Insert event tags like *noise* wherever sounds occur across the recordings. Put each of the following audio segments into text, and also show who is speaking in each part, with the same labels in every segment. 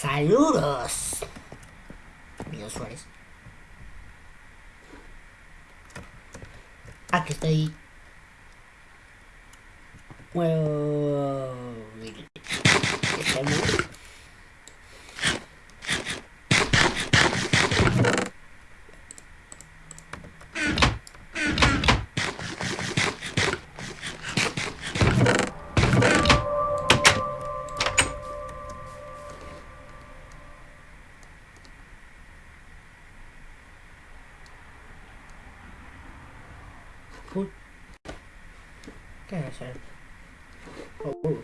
Speaker 1: Saludos. Amigos Suárez. Aquí estoy. Bueno. ¿Qué eso? Oh,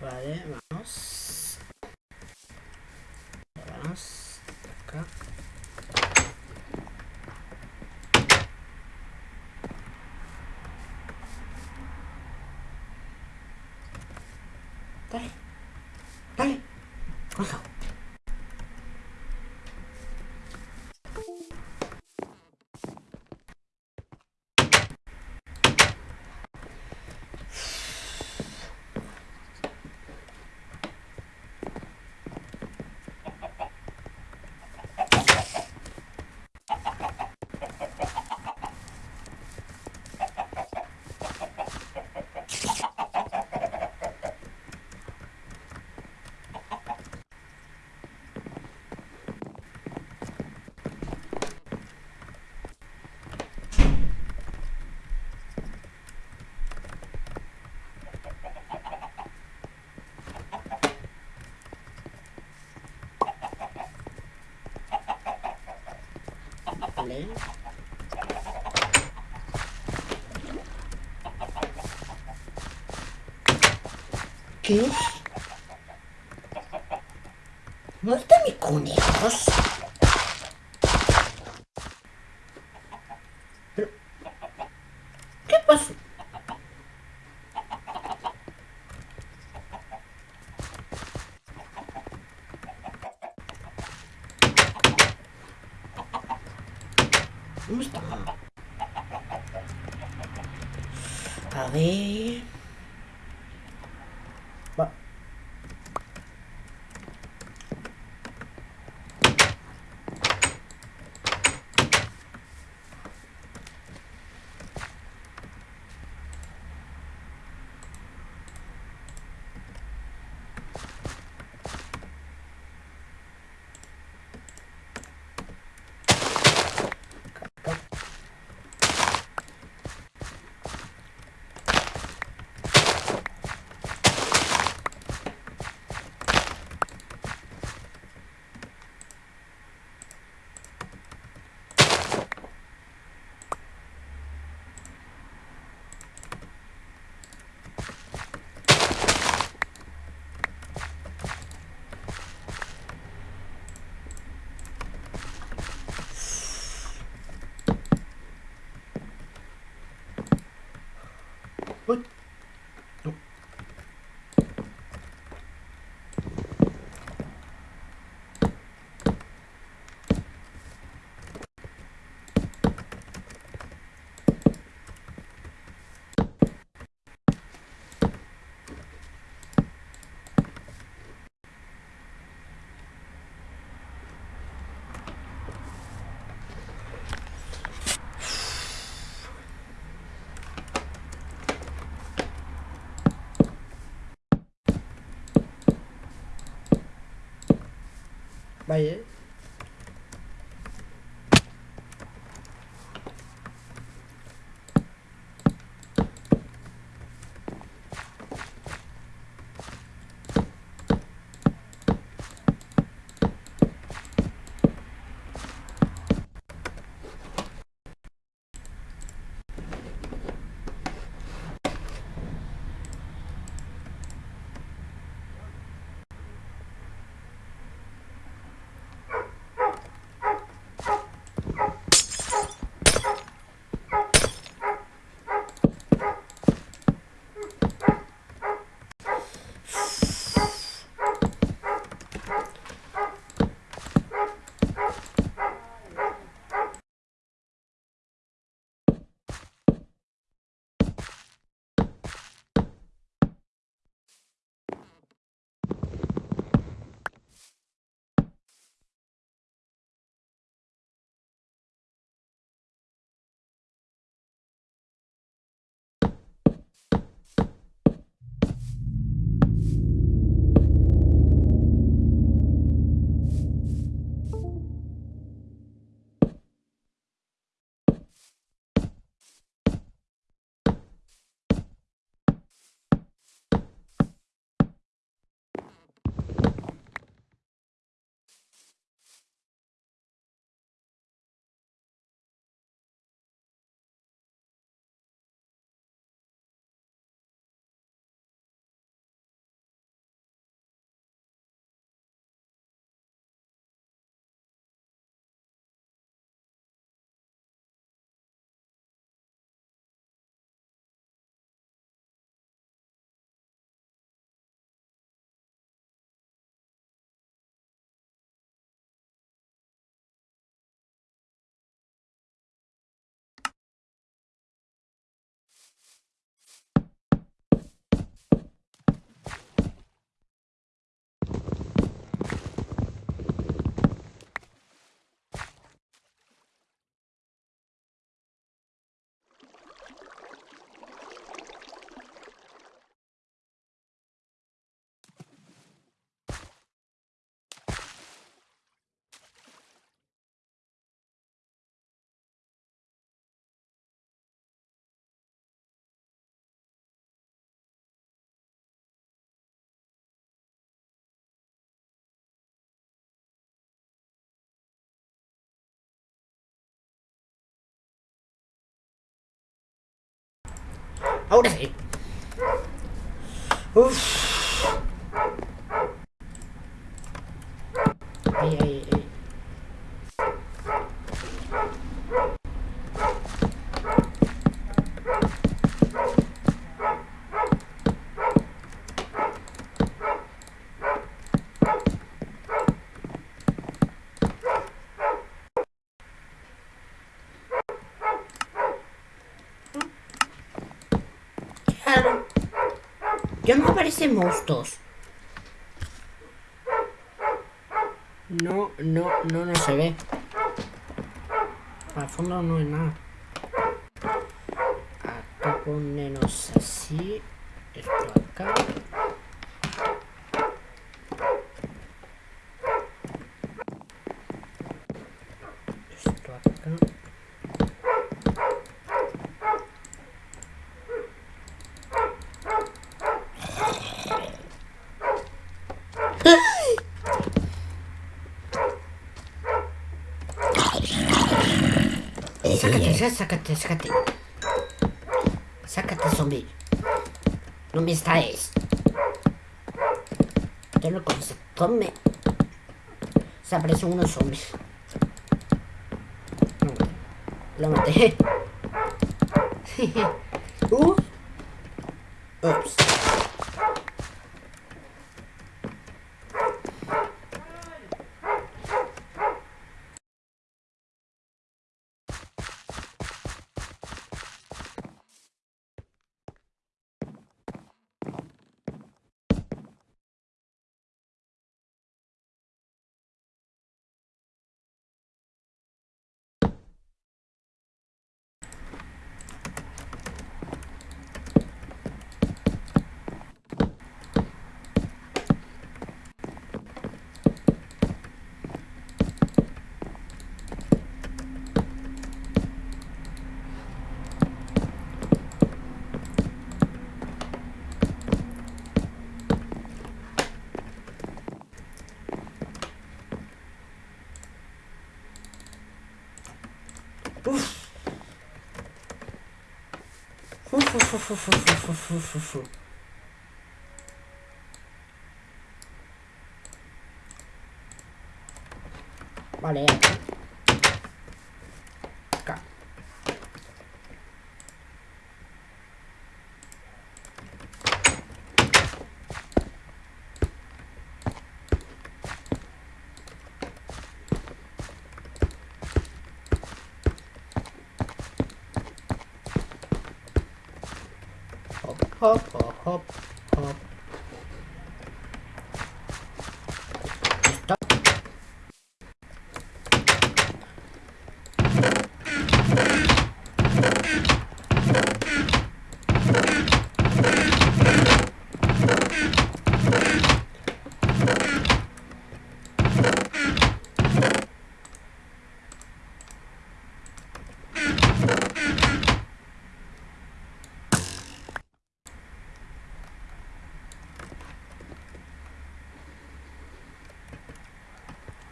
Speaker 1: Vale, ¿Qué? ¿No es de mis conejos? Bye. ấu đẩy Uf. Ây, ây, monstruos? No, no, no, no se ve. Al fondo no hay nada. Acá ponemos así. Esto acá. Esto acá. Sácate, ya, sácate, sácate. Sácate, zombie. No me estáis. Yo lo. Come. Se aparecen unos zombies. No, Lo maté. uh. *laughs* Ups. Valeu. Hop,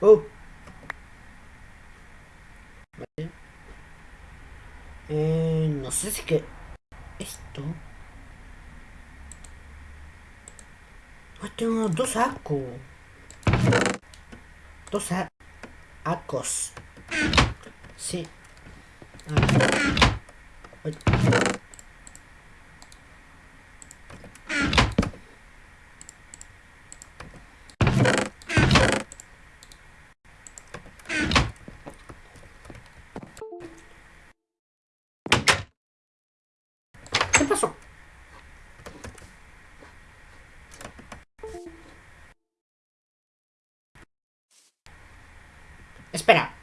Speaker 1: Oh. Vale. Eh, no sé si que esto. Ah, tengo dos acos. Dos a- acos. Sí. Ah. Espera.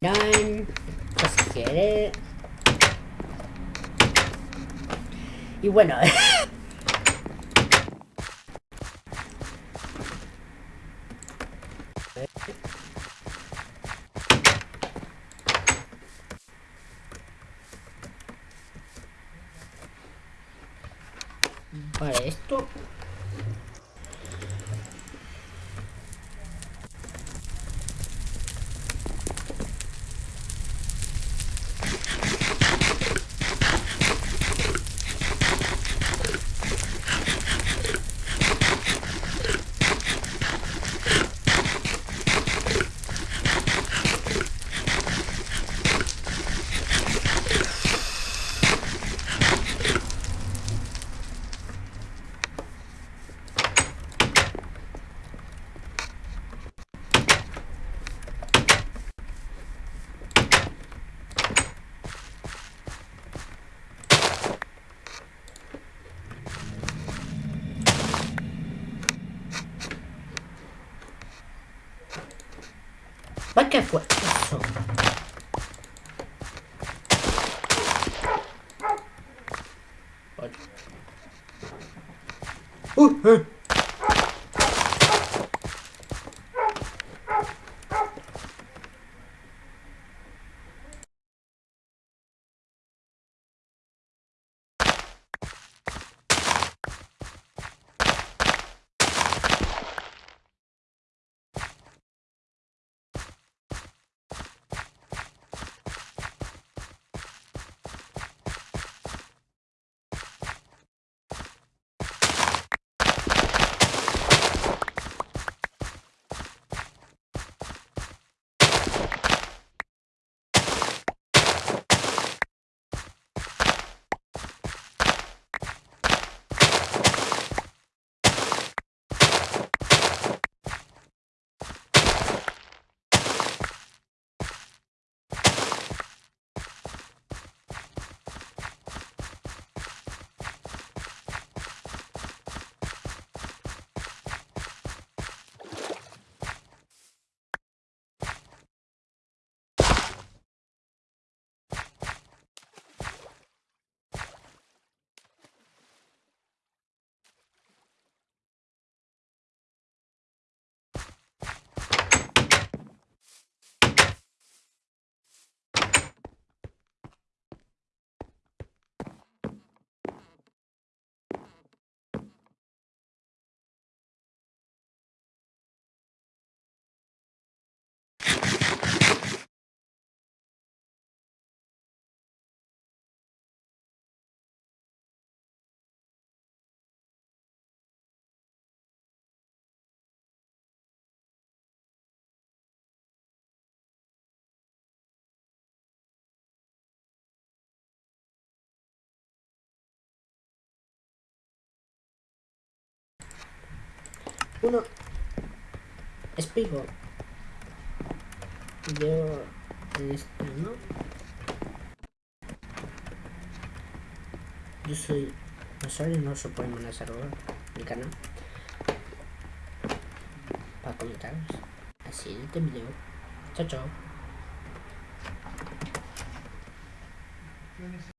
Speaker 1: Nine. Just get it. Y bueno. *laughs* Para esto ¿Para qué fue eso? Uno. Espigo. Yo. Este, ¿no? Yo soy. sorry, no se puede saludos mi canal. Para comentar. Así de este video. Chao, chao.